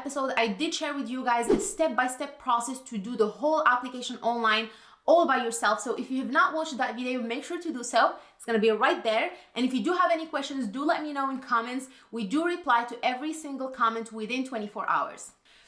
episode, I did share with you guys a step-by-step -step process to do the whole application online all by yourself. So if you have not watched that video, make sure to do so. It's gonna be right there. And if you do have any questions, do let me know in comments. We do reply to every single comment within 24 hours.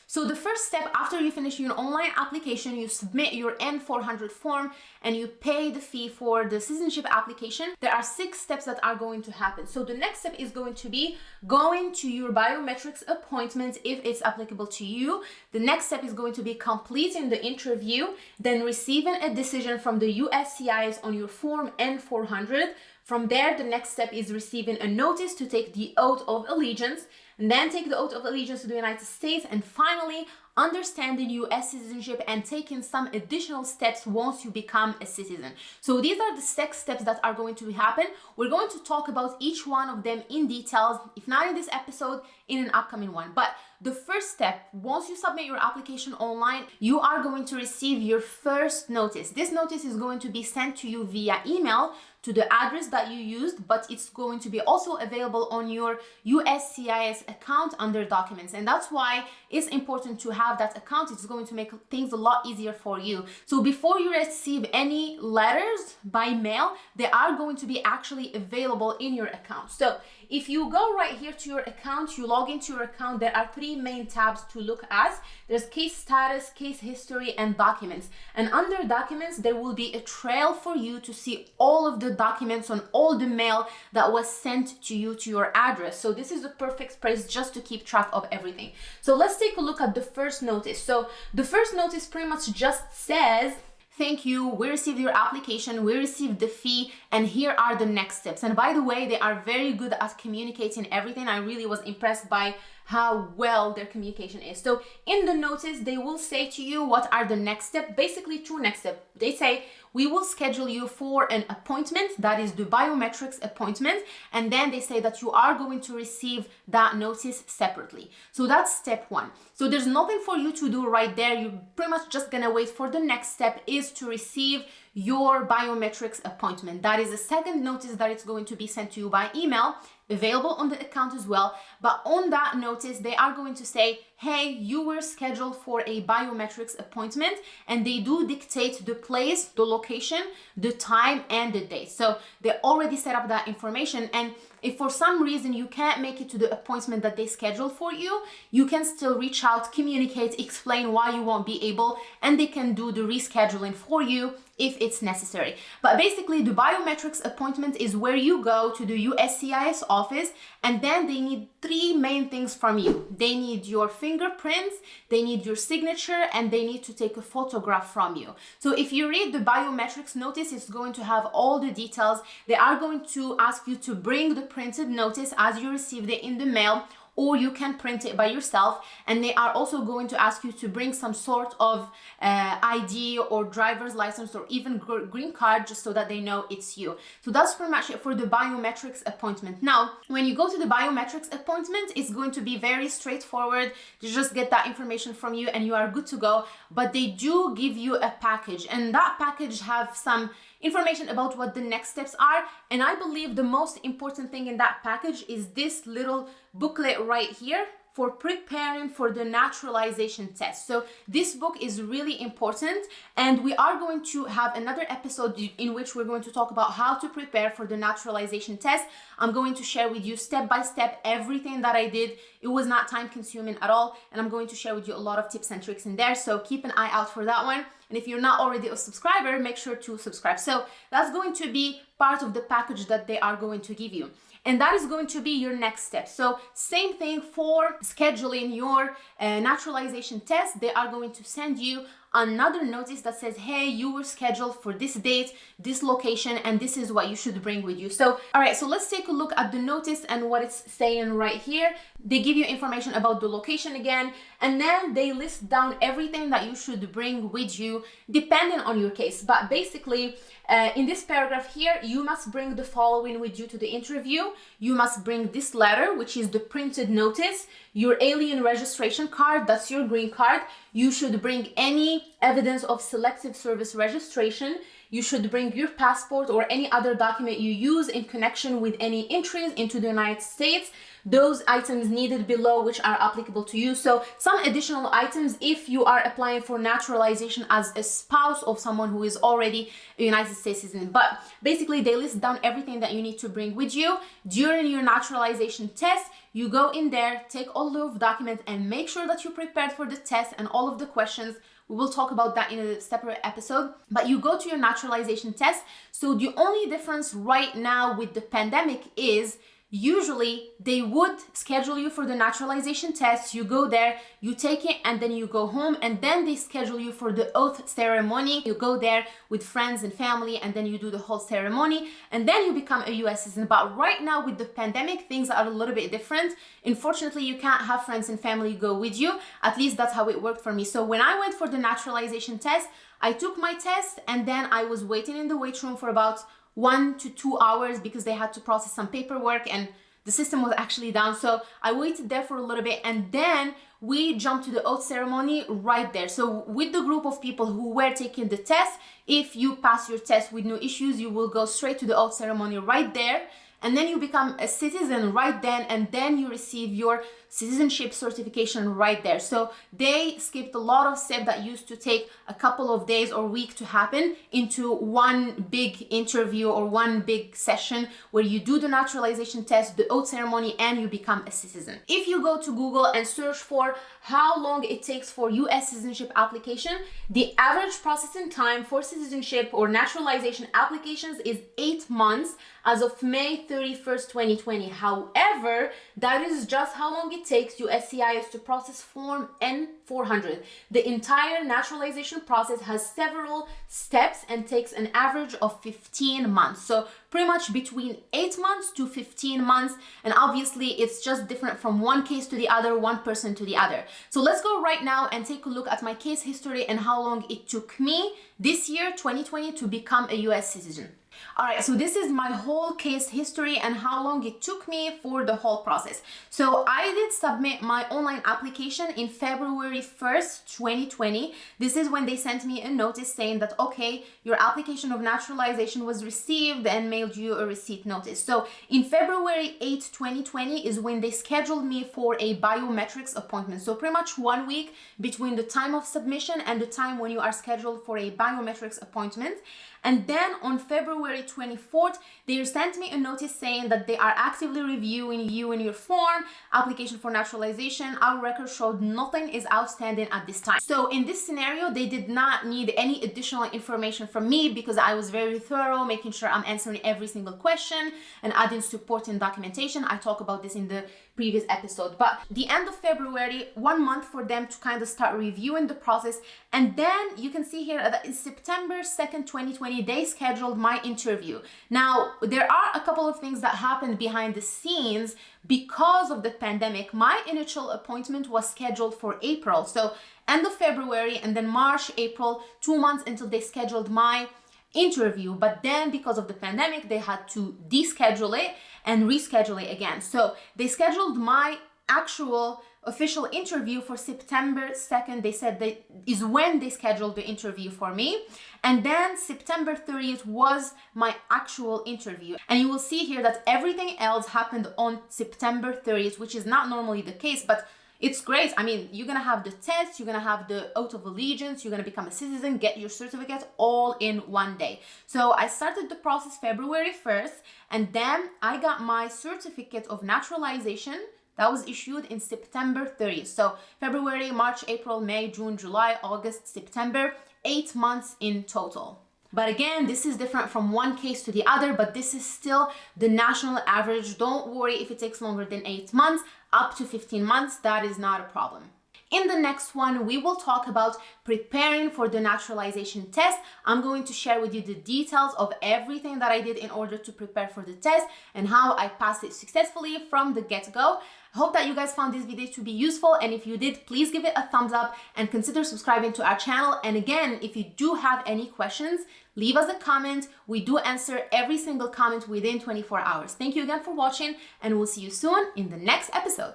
So the first step after you finish your online application, you submit your N400 form and you pay the fee for the citizenship application. There are six steps that are going to happen. So the next step is going to be going to your biometrics appointment if it's applicable to you. The next step is going to be completing the interview, then receiving a decision from the USCIS on your form N400. From there, the next step is receiving a notice to take the oath of allegiance and then take the oath of allegiance to the United States, and finally understanding US citizenship and taking some additional steps once you become a citizen. So these are the six steps that are going to happen. We're going to talk about each one of them in details, if not in this episode, in an upcoming one. But the first step, once you submit your application online, you are going to receive your first notice. This notice is going to be sent to you via email to the address that you used, but it's going to be also available on your USCIS account under documents. And that's why it's important to have that account. It's going to make things a lot easier for you. So before you receive any letters by mail, they are going to be actually available in your account. So if you go right here to your account, you log into your account, there are three main tabs to look at. There's case status, case history, and documents. And under documents, there will be a trail for you to see all of the documents on all the mail that was sent to you to your address. So this is the perfect place just to keep track of everything. So let's take a look at the first notice. So the first notice pretty much just says thank you, we received your application, we received the fee, and here are the next steps. And by the way, they are very good at communicating everything. I really was impressed by how well their communication is. So in the notice, they will say to you what are the next step, basically two next step. They say, we will schedule you for an appointment, that is the biometrics appointment, and then they say that you are going to receive that notice separately. So that's step one. So there's nothing for you to do right there. You're pretty much just gonna wait for the next step is to receive your biometrics appointment. That is a second notice that it's going to be sent to you by email, available on the account as well. But on that notice, they are going to say, hey, you were scheduled for a biometrics appointment, and they do dictate the place, the location, the time, and the date. So they already set up that information. And if for some reason you can't make it to the appointment that they scheduled for you, you can still reach out, communicate, explain why you won't be able, and they can do the rescheduling for you if it's necessary. But basically the biometrics appointment is where you go to the USCIS office and then they need three main things from you. They need your fingerprints, they need your signature, and they need to take a photograph from you. So if you read the biometrics notice, it's going to have all the details. They are going to ask you to bring the printed notice as you received it in the mail or you can print it by yourself and they are also going to ask you to bring some sort of uh, ID or driver's license or even green card just so that they know it's you. So that's pretty much it for the biometrics appointment. Now, when you go to the biometrics appointment, it's going to be very straightforward. You just get that information from you and you are good to go. But they do give you a package and that package have some information about what the next steps are. And I believe the most important thing in that package is this little booklet right here for preparing for the naturalization test. So this book is really important and we are going to have another episode in which we're going to talk about how to prepare for the naturalization test. I'm going to share with you step by step everything that I did. It was not time consuming at all and I'm going to share with you a lot of tips and tricks in there. So keep an eye out for that one. And if you're not already a subscriber, make sure to subscribe. So that's going to be part of the package that they are going to give you and that is going to be your next step. So same thing for scheduling your uh, naturalization test. They are going to send you another notice that says hey you were scheduled for this date this location and this is what you should bring with you. So all right so let's take a look at the notice and what it's saying right here. They give you information about the location again and then they list down everything that you should bring with you depending on your case. But basically uh, in this paragraph here you must bring the following with you to the interview. You must bring this letter which is the printed notice your alien registration card that's your green card. You should bring any evidence of selective service registration you should bring your passport or any other document you use in connection with any entries into the United States those items needed below which are applicable to you. So some additional items if you are applying for naturalization as a spouse of someone who is already a United States citizen. But basically they list down everything that you need to bring with you during your naturalization test. You go in there, take all of documents and make sure that you're prepared for the test and all of the questions we will talk about that in a separate episode. But you go to your naturalization test. So the only difference right now with the pandemic is usually they would schedule you for the naturalization test. You go there you take it and then you go home and then they schedule you for the oath ceremony. You go there with friends and family and then you do the whole ceremony and then you become a US citizen. But right now with the pandemic things are a little bit different. Unfortunately you can't have friends and family go with you. At least that's how it worked for me. So when I went for the naturalization test I took my test and then I was waiting in the wait room for about one to two hours because they had to process some paperwork and the system was actually down. So I waited there for a little bit and then we jumped to the oath ceremony right there. So with the group of people who were taking the test, if you pass your test with no issues, you will go straight to the oath ceremony right there and then you become a citizen right then and then you receive your citizenship certification right there so they skipped a lot of steps that used to take a couple of days or week to happen into one big interview or one big session where you do the naturalization test the oath ceremony and you become a citizen if you go to google and search for how long it takes for US citizenship application, the average processing time for citizenship or naturalization applications is eight months as of May 31st, 2020. However, that is just how long it takes USCIS to process Form N400. The entire naturalization process has several steps and takes an average of 15 months. So pretty much between 8 months to 15 months. And obviously it's just different from one case to the other, one person to the other. So let's go right now and take a look at my case history and how long it took me this year, 2020, to become a US citizen. All right, so this is my whole case history and how long it took me for the whole process. So I did submit my online application in February 1st, 2020. This is when they sent me a notice saying that, okay, your application of naturalization was received and mailed you a receipt notice. So in February 8, 2020 is when they scheduled me for a biometrics appointment. So pretty much one week between the time of submission and the time when you are scheduled for a biometrics appointment. And then on February 24th, they sent me a notice saying that they are actively reviewing you and your form, application for naturalization. Our record showed nothing is outstanding at this time. So in this scenario, they did not need any additional information from me because I was very thorough, making sure I'm answering every single question and adding supporting documentation. I talk about this in the previous episode. But the end of February, one month for them to kind of start reviewing the process. And then you can see here that in September 2nd, 2020, they scheduled my interview. Now, there are a couple of things that happened behind the scenes because of the pandemic. My initial appointment was scheduled for April. So end of February and then March, April, two months until they scheduled my interview but then because of the pandemic they had to deschedule it and reschedule it again so they scheduled my actual official interview for September 2nd. They said that is when they scheduled the interview for me. And then September 30th was my actual interview. And you will see here that everything else happened on September 30th, which is not normally the case, but it's great. I mean, you're gonna have the test, you're gonna have the oath of allegiance, you're gonna become a citizen, get your certificate all in one day. So I started the process February 1st, and then I got my certificate of naturalization that was issued in September 30th. So February, March, April, May, June, July, August, September, eight months in total. But again, this is different from one case to the other, but this is still the national average. Don't worry if it takes longer than eight months, up to 15 months, that is not a problem. In the next one, we will talk about preparing for the naturalization test. I'm going to share with you the details of everything that I did in order to prepare for the test and how I passed it successfully from the get-go. I hope that you guys found this video to be useful and if you did, please give it a thumbs up and consider subscribing to our channel. And again, if you do have any questions, leave us a comment. We do answer every single comment within 24 hours. Thank you again for watching and we'll see you soon in the next episode.